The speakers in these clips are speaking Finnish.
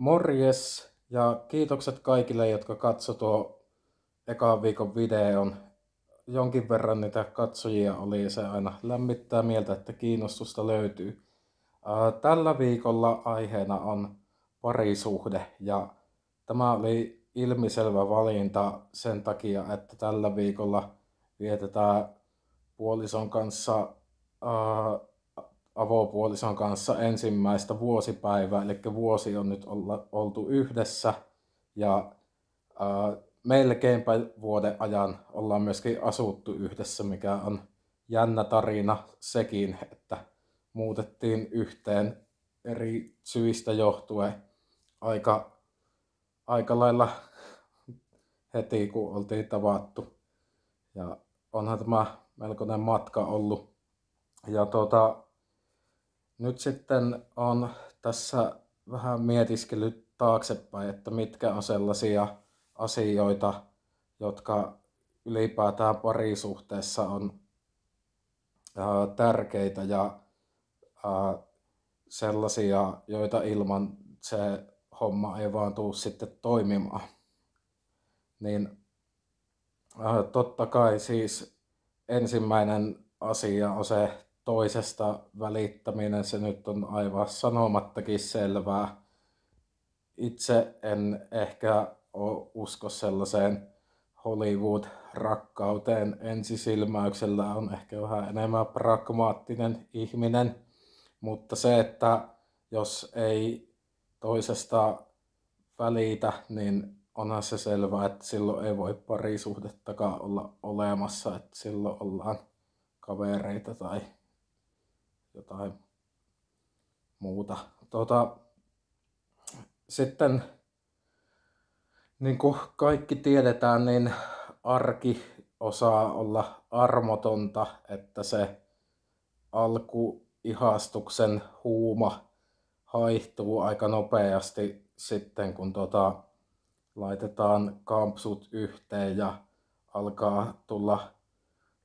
Morjes ja kiitokset kaikille, jotka katso tuo ekan viikon videon. Jonkin verran niitä katsojia oli ja se aina lämmittää mieltä, että kiinnostusta löytyy. Tällä viikolla aiheena on parisuhde ja tämä oli ilmiselvä valinta sen takia, että tällä viikolla vietetään puolison kanssa avopuolison kanssa ensimmäistä vuosipäivää, eli vuosi on nyt olla, oltu yhdessä ja ää, melkeinpä vuoden ajan ollaan myöskin asuttu yhdessä, mikä on jännä tarina sekin, että muutettiin yhteen eri syistä johtuen aika, aika lailla heti, kun oltiin tavattu. Ja onhan tämä melkoinen matka ollut. Ja tuota, nyt sitten on tässä vähän mietiskellyt taaksepäin, että mitkä on sellaisia asioita, jotka ylipäätään parisuhteessa on ää, tärkeitä ja ää, sellaisia, joita ilman se homma ei vaan tuu sitten toimimaan. Niin ää, totta kai siis ensimmäinen asia on se toisesta välittäminen, se nyt on aivan sanomattakin selvää. Itse en ehkä usko sellaiseen Hollywood-rakkauteen ensisilmäyksellä, on ehkä vähän enemmän pragmaattinen ihminen, mutta se, että jos ei toisesta välitä, niin onhan se selvää, että silloin ei voi parisuhdettakaan olla olemassa, että silloin ollaan kavereita tai jotain muuta. Tota, sitten niin kuin kaikki tiedetään, niin arki osaa olla armotonta, että se alkuihastuksen huuma haihtuu aika nopeasti sitten, kun tota, laitetaan kampsut yhteen ja alkaa tulla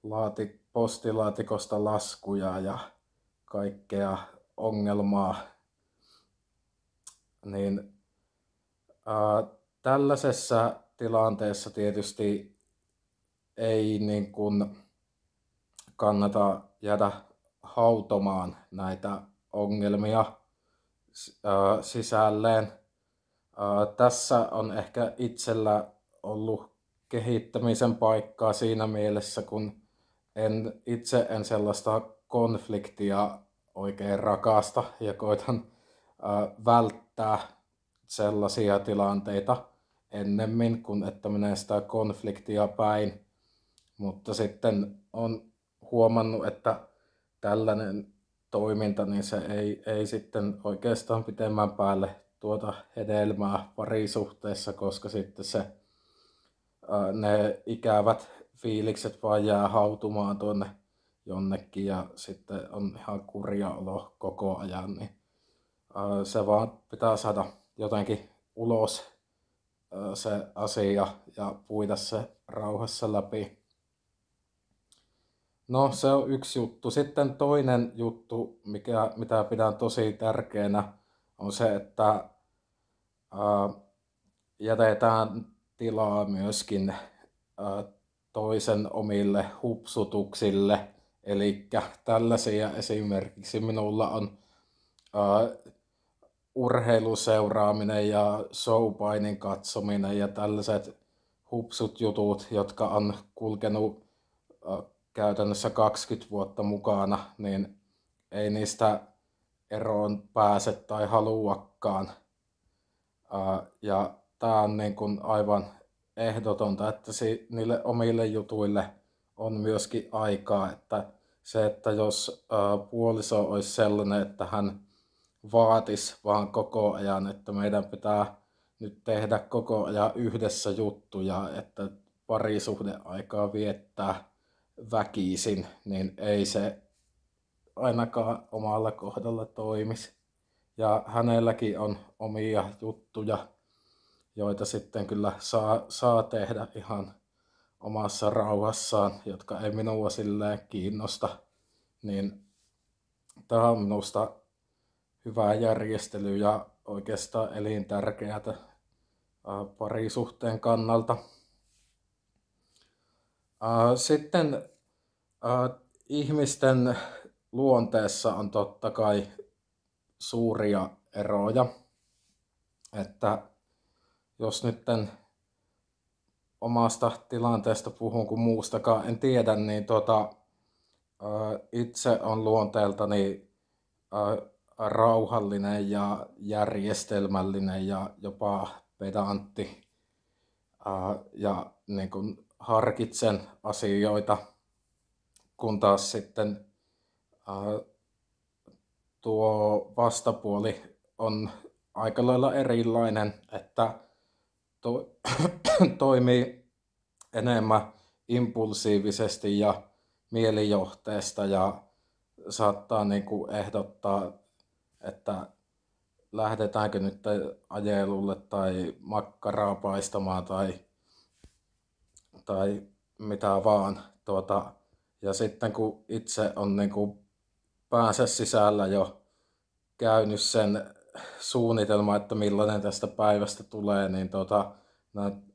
laati, postilaatikosta laskuja ja kaikkea ongelmaa, niin ää, tällaisessa tilanteessa tietysti ei niin kuin kannata jäädä hautomaan näitä ongelmia ää, sisälleen. Ää, tässä on ehkä itsellä ollut kehittämisen paikkaa siinä mielessä, kun en, itse en sellaista konfliktia oikein rakasta ja koitan äh, välttää sellaisia tilanteita ennemmin kuin että menee sitä konfliktia päin. Mutta sitten on huomannut, että tällainen toiminta, niin se ei, ei sitten oikeastaan pitemmän päälle tuota hedelmää parisuhteessa, koska sitten se, ne ikävät fiilikset vaan jää hautumaan tuonne jonnekin ja sitten on ihan kurja olo koko ajan, niin se vaan pitää saada jotenkin ulos se asia ja puida se rauhassa läpi. No se on yksi juttu. Sitten toinen juttu, mikä, mitä pidän tosi tärkeänä, on se, että ää, jätetään tilaa myöskin ää, toisen omille hupsutuksille – Eli tällaisia esimerkiksi minulla on uh, urheiluseuraaminen ja showpainin katsominen ja tällaiset hupsut jutut, jotka on kulkenut uh, käytännössä 20 vuotta mukana, niin ei niistä eroon pääse tai haluakaan. Uh, ja tämä on niin kuin aivan ehdotonta, että si- niille omille jutuille on myöskin aikaa, että se, että jos puoliso olisi sellainen, että hän vaatisi vaan koko ajan, että meidän pitää nyt tehdä koko ajan yhdessä juttuja, että parisuhdeaikaa viettää väkisin, niin ei se ainakaan omalla kohdalla toimisi. Ja hänelläkin on omia juttuja, joita sitten kyllä saa, saa tehdä ihan omassa rauhassaan, jotka ei minua silleen kiinnosta, niin tämä on minusta hyvä järjestely ja oikeastaan elintärkeää parisuhteen kannalta. Sitten ihmisten luonteessa on totta kai suuria eroja. Että jos nyt omasta tilanteesta puhun, kun muustakaan. En tiedä, niin tota, itse on luonteeltani rauhallinen ja järjestelmällinen ja jopa pedantti ja niin kuin harkitsen asioita, kun taas sitten tuo vastapuoli on aika lailla erilainen, että to, toimii enemmän impulsiivisesti ja mielijohteesta ja saattaa niin kuin ehdottaa, että lähdetäänkö nyt ajelulle tai makkaraa paistamaan tai, tai mitä vaan. Tuota, ja sitten kun itse on niin kuin päänsä sisällä jo käynyt sen suunnitelma, että millainen tästä päivästä tulee, niin tota,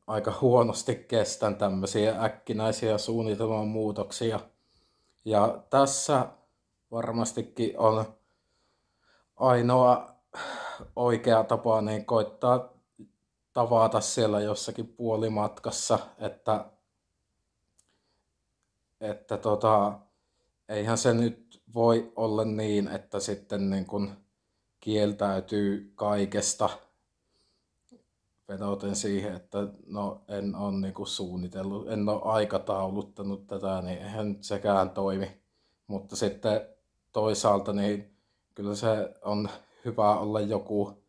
aika huonosti kestän tämmöisiä äkkinäisiä suunnitelman muutoksia. Ja tässä varmastikin on ainoa oikea tapa niin koittaa tavata siellä jossakin puolimatkassa, että, että tota, eihän se nyt voi olla niin, että sitten niin kun kieltäytyy kaikesta vedoten siihen, että no en ole niin suunnitellut, en ole aikatauluttanut tätä, niin eihän sekään toimi. Mutta sitten toisaalta niin kyllä se on hyvä olla joku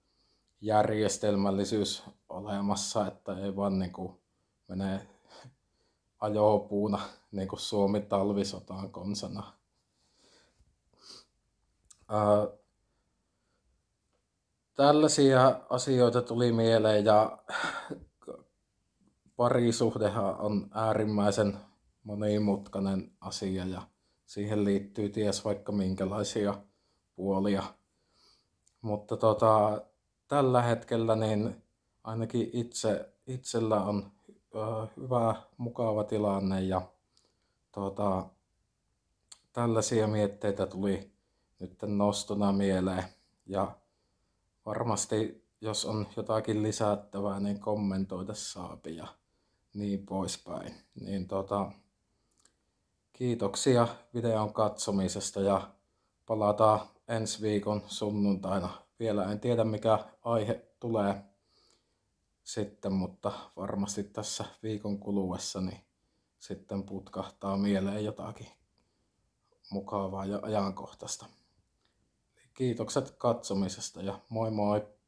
järjestelmällisyys olemassa, että ei vaan niin kuin mene ajopuuna niin kuin Suomi talvisotaan konsana. Ää, tällaisia asioita tuli mieleen ja parisuhdehan on äärimmäisen monimutkainen asia ja siihen liittyy ties vaikka minkälaisia puolia. Mutta tota, tällä hetkellä niin ainakin itse, itsellä on hyvä, mukava tilanne ja tota, tällaisia mietteitä tuli nyt nostona mieleen. Ja varmasti jos on jotakin lisättävää, niin kommentoida saapi ja niin poispäin. Niin tota, kiitoksia videon katsomisesta ja palataan ensi viikon sunnuntaina. Vielä en tiedä mikä aihe tulee sitten, mutta varmasti tässä viikon kuluessa niin sitten putkahtaa mieleen jotakin mukavaa ja ajankohtaista. Kiitokset katsomisesta ja moi moi!